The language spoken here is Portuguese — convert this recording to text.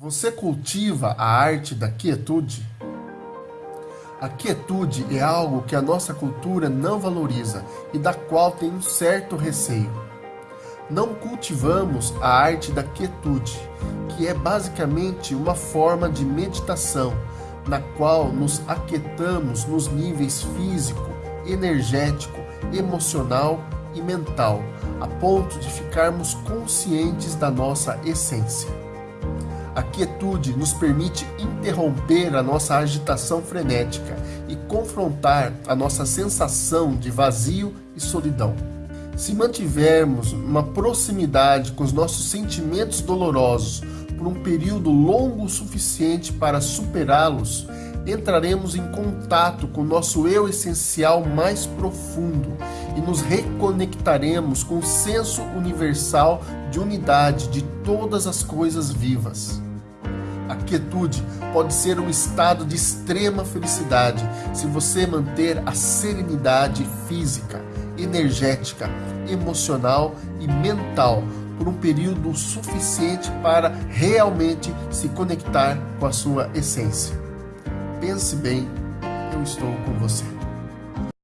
Você cultiva a arte da quietude? A quietude é algo que a nossa cultura não valoriza e da qual tem um certo receio. Não cultivamos a arte da quietude, que é basicamente uma forma de meditação, na qual nos aquietamos nos níveis físico, energético, emocional e mental, a ponto de ficarmos conscientes da nossa essência. A quietude nos permite interromper a nossa agitação frenética e confrontar a nossa sensação de vazio e solidão. Se mantivermos uma proximidade com os nossos sentimentos dolorosos por um período longo o suficiente para superá-los, entraremos em contato com nosso eu essencial mais profundo e nos reconectaremos com o senso universal de unidade de todas as coisas vivas. A quietude pode ser um estado de extrema felicidade se você manter a serenidade física, energética, emocional e mental por um período suficiente para realmente se conectar com a sua essência. Pense bem, eu estou com você.